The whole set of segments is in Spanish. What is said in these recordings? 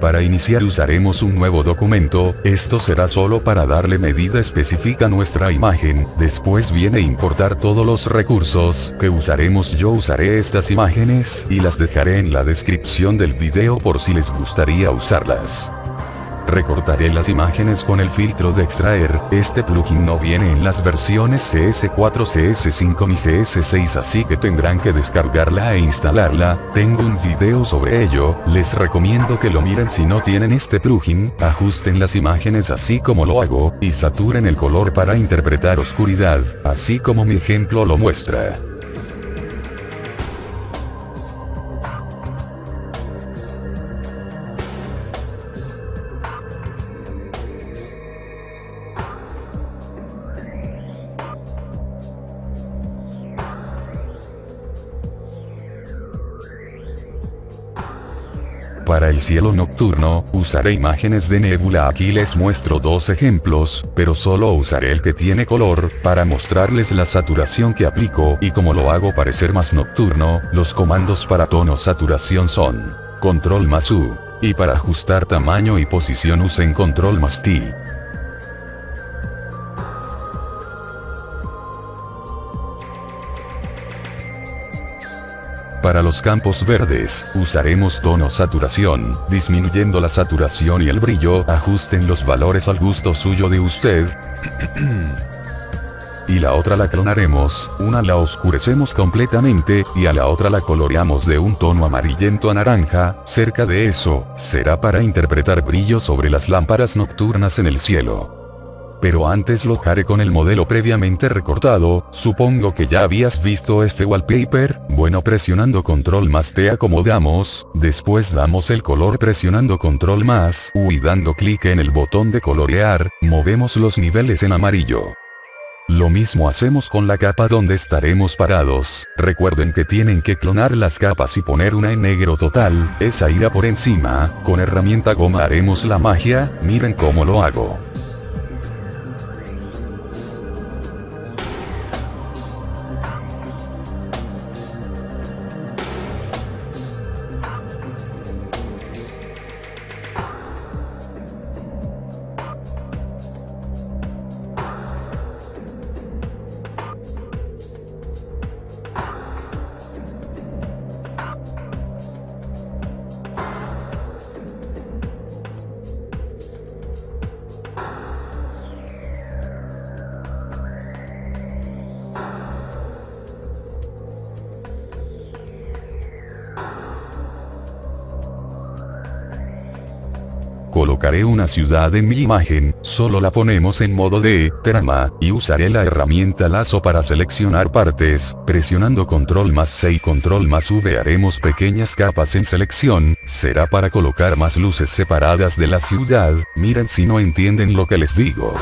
Para iniciar usaremos un nuevo documento, esto será solo para darle medida específica a nuestra imagen, después viene importar todos los recursos que usaremos yo usaré estas imágenes y las dejaré en la descripción del video por si les gustaría usarlas. Recortaré las imágenes con el filtro de extraer, este plugin no viene en las versiones CS4, CS5 ni CS6 así que tendrán que descargarla e instalarla, tengo un video sobre ello, les recomiendo que lo miren si no tienen este plugin, ajusten las imágenes así como lo hago, y saturen el color para interpretar oscuridad, así como mi ejemplo lo muestra. Para el cielo nocturno, usaré imágenes de nebula aquí les muestro dos ejemplos, pero solo usaré el que tiene color, para mostrarles la saturación que aplico y como lo hago parecer más nocturno, los comandos para tono saturación son control más U, y para ajustar tamaño y posición usen control más T. Para los campos verdes, usaremos tono saturación, disminuyendo la saturación y el brillo, ajusten los valores al gusto suyo de usted. y la otra la clonaremos, una la oscurecemos completamente, y a la otra la coloreamos de un tono amarillento a naranja, cerca de eso, será para interpretar brillo sobre las lámparas nocturnas en el cielo pero antes lo haré con el modelo previamente recortado, supongo que ya habías visto este wallpaper, bueno presionando control más te acomodamos, después damos el color presionando control más. U y dando clic en el botón de colorear, movemos los niveles en amarillo. Lo mismo hacemos con la capa donde estaremos parados, recuerden que tienen que clonar las capas y poner una en negro total, esa irá por encima, con herramienta goma haremos la magia, miren cómo lo hago. Colocaré una ciudad en mi imagen, solo la ponemos en modo de trama, y usaré la herramienta lazo para seleccionar partes, presionando control más C y control más V haremos pequeñas capas en selección, será para colocar más luces separadas de la ciudad, miren si no entienden lo que les digo.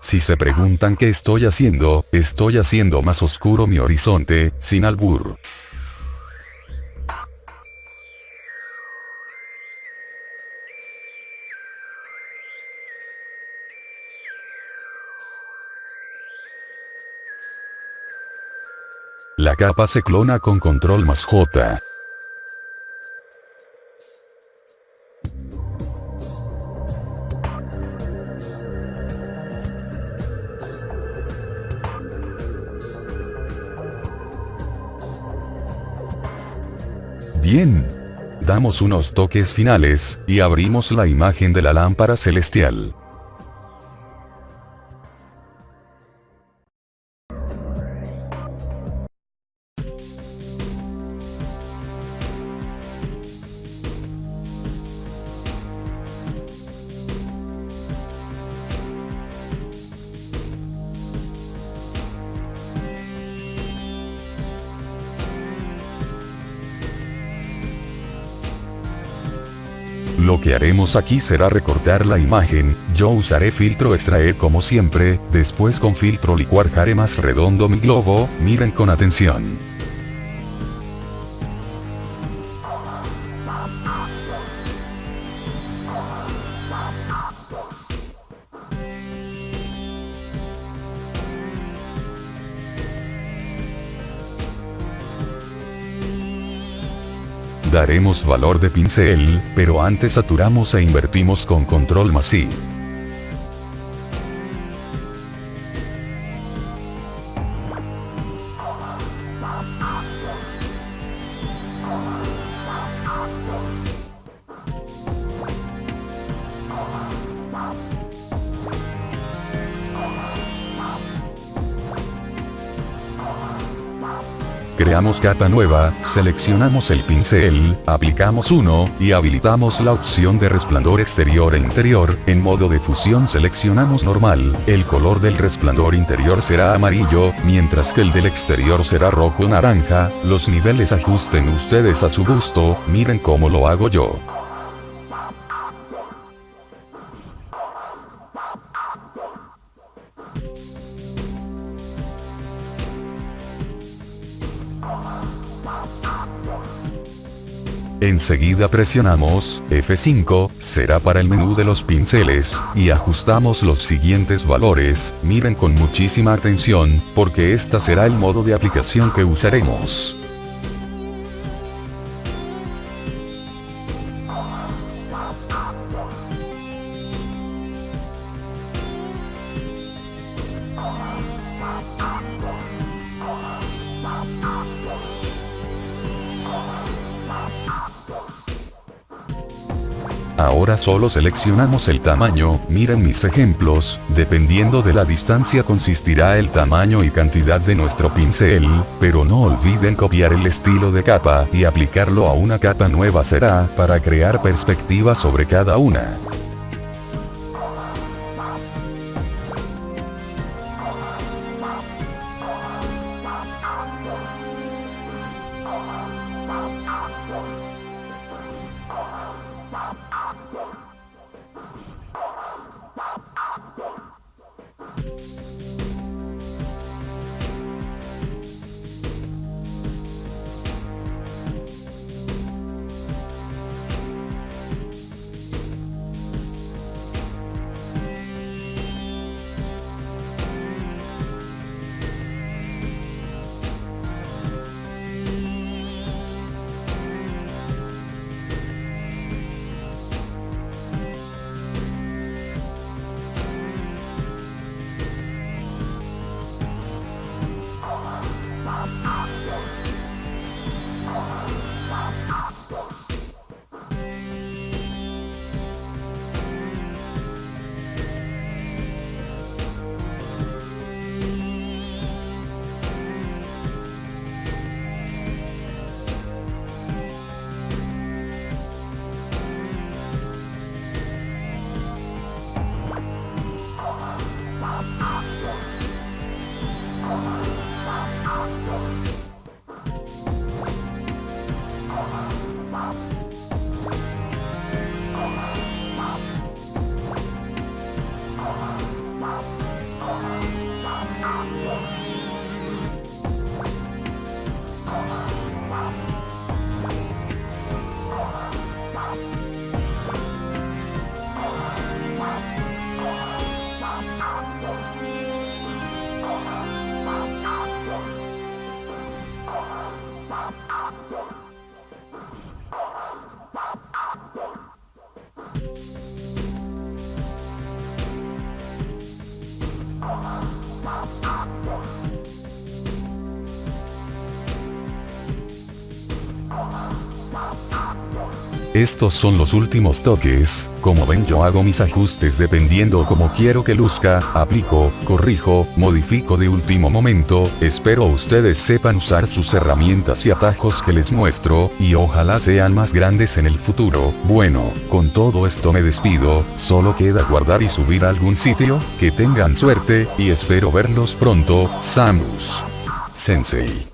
Si se preguntan qué estoy haciendo, estoy haciendo más oscuro mi horizonte, sin albur. Capa se clona con control más J. Bien. Damos unos toques finales, y abrimos la imagen de la lámpara celestial. Lo que haremos aquí será recortar la imagen, yo usaré filtro extraer como siempre, después con filtro licuar haré más redondo mi globo, miren con atención. Daremos valor de pincel, pero antes saturamos e invertimos con control masivo. Creamos capa nueva, seleccionamos el pincel, aplicamos uno, y habilitamos la opción de resplandor exterior e interior, en modo de fusión seleccionamos normal, el color del resplandor interior será amarillo, mientras que el del exterior será rojo naranja, los niveles ajusten ustedes a su gusto, miren cómo lo hago yo. Enseguida presionamos F5, será para el menú de los pinceles, y ajustamos los siguientes valores, miren con muchísima atención, porque esta será el modo de aplicación que usaremos. Ahora solo seleccionamos el tamaño, miren mis ejemplos, dependiendo de la distancia consistirá el tamaño y cantidad de nuestro pincel, pero no olviden copiar el estilo de capa y aplicarlo a una capa nueva será para crear perspectiva sobre cada una. Estos son los últimos toques, como ven yo hago mis ajustes dependiendo como quiero que luzca, aplico, corrijo, modifico de último momento, espero ustedes sepan usar sus herramientas y atajos que les muestro, y ojalá sean más grandes en el futuro, bueno, con todo esto me despido, solo queda guardar y subir a algún sitio, que tengan suerte, y espero verlos pronto, Samus. Sensei.